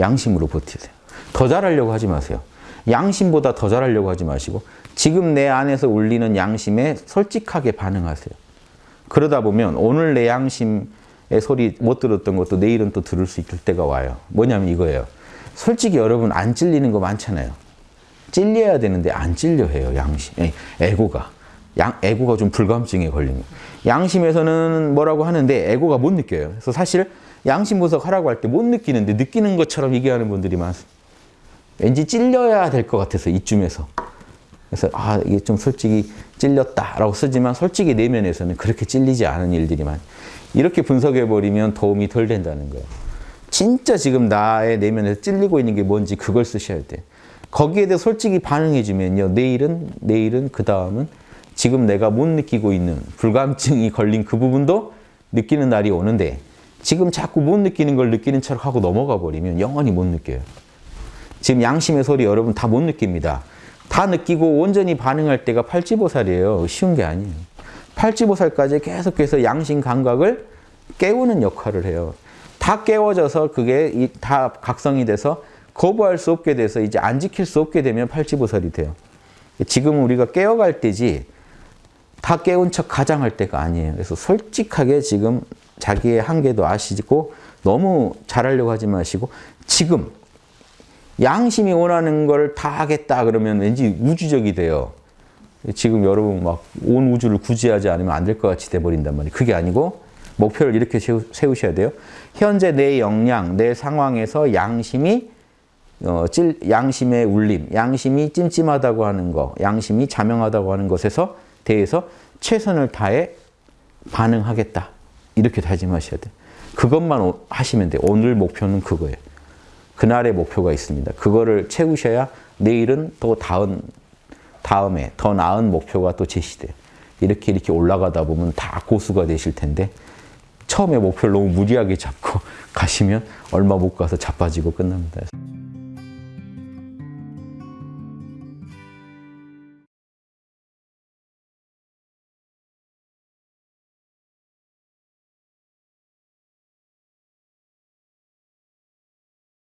양심으로 버티세요. 더 잘하려고 하지 마세요. 양심보다 더 잘하려고 하지 마시고 지금 내 안에서 울리는 양심에 솔직하게 반응하세요. 그러다 보면 오늘 내 양심의 소리 못 들었던 것도 내일은 또 들을 수 있을 때가 와요. 뭐냐면 이거예요. 솔직히 여러분 안 찔리는 거 많잖아요. 찔려야 되는데 안 찔려 해요. 양심, 에고가. 양, 에고가 좀 불감증에 거. 양심에서는 뭐라고 하는데 에고가 못 느껴요. 그래서 사실 양심 분석 하라고 할 때 못 느끼는데 느끼는 것처럼 얘기하는 분들이 많습니다. 왠지 찔려야 될 것 같아서 이쯤에서. 그래서 아 이게 좀 솔직히 찔렸다라고 쓰지만 솔직히 내면에서는 그렇게 찔리지 않은 일들이 많. 이렇게 분석해 버리면 도움이 덜 된다는 거예요. 진짜 지금 나의 내면에서 찔리고 있는 게 뭔지 그걸 쓰셔야 돼. 거기에 대해 솔직히 반응해 주면요. 내일은 내일은 그 다음은 지금 내가 못 느끼고 있는 불감증이 걸린 그 부분도 느끼는 날이 오는데 지금 자꾸 못 느끼는 걸 느끼는 척 하고 넘어가 버리면 영원히 못 느껴요. 지금 양심의 소리 여러분 다 못 느낍니다. 다 느끼고 온전히 반응할 때가 팔찌보살이에요. 쉬운 게 아니에요. 팔찌보살까지 계속해서 양심 감각을 깨우는 역할을 해요. 다 깨워져서 그게 다 각성이 돼서 거부할 수 없게 돼서 이제 안 지킬 수 없게 되면 팔찌보살이 돼요. 지금 우리가 깨어갈 때지 다 깨운 척 가장할 때가 아니에요. 그래서 솔직하게 지금 자기의 한계도 아시고 너무 잘하려고 하지 마시고 지금 양심이 원하는 걸 다 하겠다 그러면 왠지 우주적이 돼요. 지금 여러분 막 온 우주를 구제하지 않으면 안 될 것 같이 돼버린단 말이에요. 그게 아니고 목표를 이렇게 세우셔야 돼요. 현재 내 역량, 내 상황에서 양심이 어, 찔, 양심의 울림, 양심이 찜찜하다고 하는 거, 양심이 자명하다고 하는 것에서 대해서 최선을 다해 반응하겠다. 이렇게 다짐하셔야 돼요. 그것만 하시면 돼요. 오늘 목표는 그거예요. 그날의 목표가 있습니다. 그거를 채우셔야 내일은 또 다음, 다음에 더 나은 목표가 또 제시돼요. 이렇게 이렇게 올라가다 보면 다 고수가 되실 텐데 처음에 목표를 너무 무리하게 잡고 가시면 얼마 못 가서 자빠지고 끝납니다.